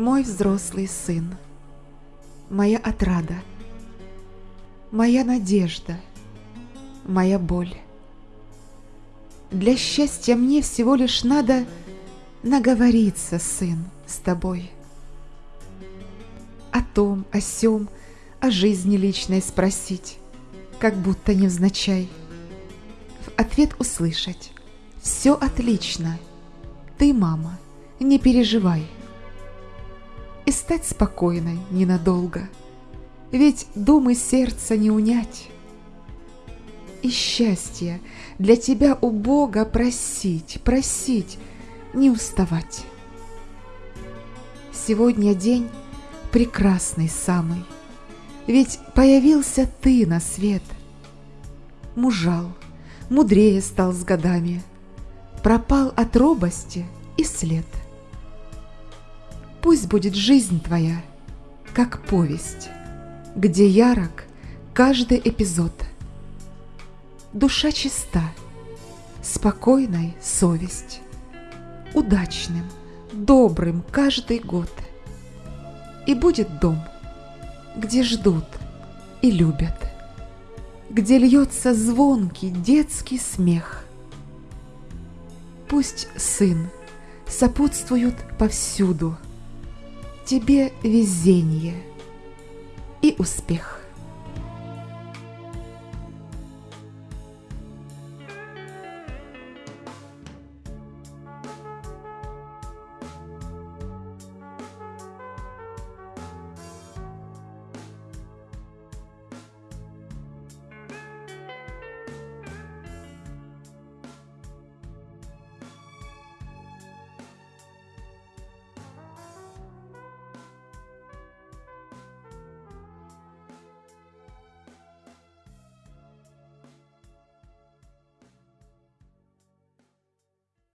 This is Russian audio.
мой взрослый сын, моя отрада, моя надежда, моя боль. Для счастья мне всего лишь надо наговориться, сын, с тобой. О том, о сём, о жизни личной спросить, как будто невзначай. В ответ услышать «Все отлично, ты, мама, не переживай» и стать спокойной ненадолго, ведь думы сердца не унять. И счастье для тебя у Бога просить, просить, не уставать. Сегодня день прекрасный самый, ведь появился ты на свет. Мужал, мудрее стал с годами, пропал от робости и след. Пусть будет жизнь твоя, как повесть, где ярок каждый эпизод. Душа чиста, спокойной совесть, удачным, добрым каждый год. И будет дом, где ждут и любят, где льется звонкий детский смех. Пусть сын сопутствуют повсюду – тебе везение и успех.